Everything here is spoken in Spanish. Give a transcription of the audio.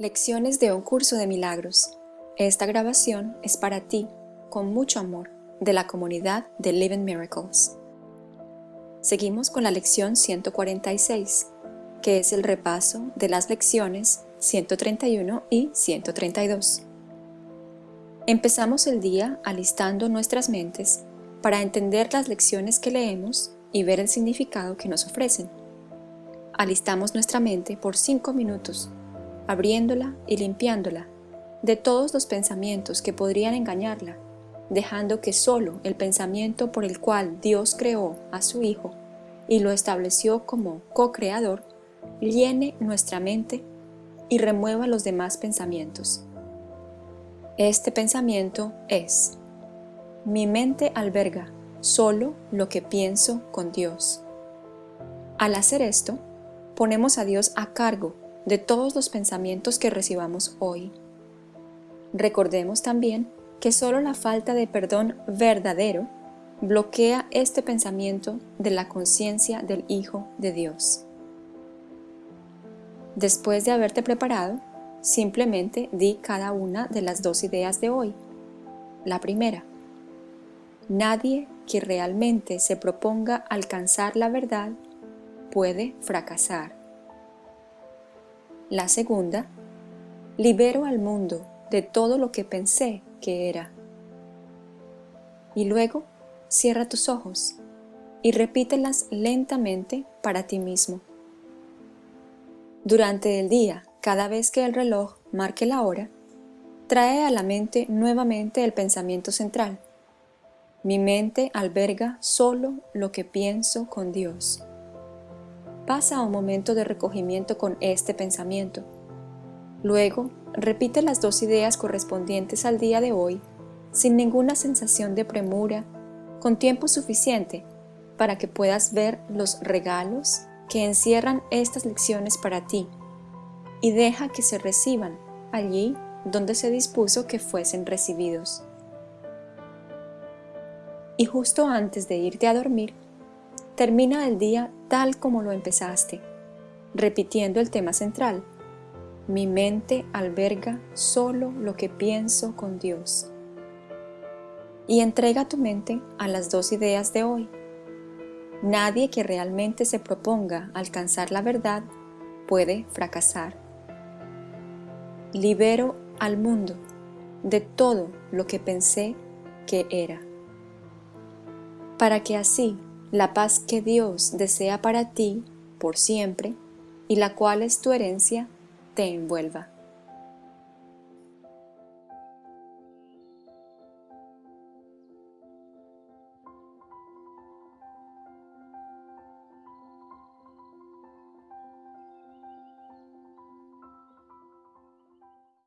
Lecciones de un curso de milagros. Esta grabación es para ti, con mucho amor, de la comunidad de Living Miracles. Seguimos con la lección 146, que es el repaso de las lecciones 131 y 132. Empezamos el día alistando nuestras mentes para entender las lecciones que leemos y ver el significado que nos ofrecen. Alistamos nuestra mente por 5 minutos abriéndola y limpiándola de todos los pensamientos que podrían engañarla, dejando que solo el pensamiento por el cual Dios creó a su Hijo y lo estableció como co-creador, llene nuestra mente y remueva los demás pensamientos. Este pensamiento es, mi mente alberga solo lo que pienso con Dios. Al hacer esto, ponemos a Dios a cargo de todos los pensamientos que recibamos hoy. Recordemos también que solo la falta de perdón verdadero bloquea este pensamiento de la conciencia del Hijo de Dios. Después de haberte preparado, simplemente di cada una de las dos ideas de hoy. La primera, nadie que realmente se proponga alcanzar la verdad puede fracasar. La segunda, libero al mundo de todo lo que pensé que era. Y luego, cierra tus ojos y repítelas lentamente para ti mismo. Durante el día, cada vez que el reloj marque la hora, trae a la mente nuevamente el pensamiento central. Mi mente alberga solo lo que pienso con Dios pasa un momento de recogimiento con este pensamiento. Luego, repite las dos ideas correspondientes al día de hoy sin ninguna sensación de premura, con tiempo suficiente para que puedas ver los regalos que encierran estas lecciones para ti y deja que se reciban allí donde se dispuso que fuesen recibidos. Y justo antes de irte a dormir, termina el día tal como lo empezaste, repitiendo el tema central. Mi mente alberga solo lo que pienso con Dios. Y entrega tu mente a las dos ideas de hoy. Nadie que realmente se proponga alcanzar la verdad puede fracasar. Libero al mundo de todo lo que pensé que era. Para que así la paz que Dios desea para ti por siempre y la cual es tu herencia, te envuelva.